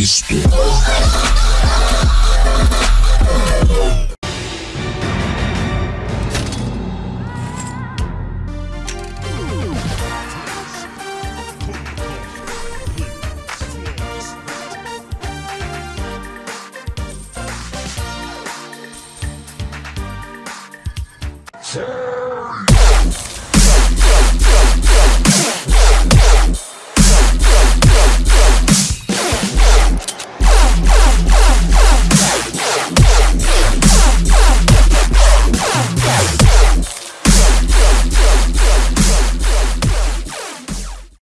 Cristo. Sir!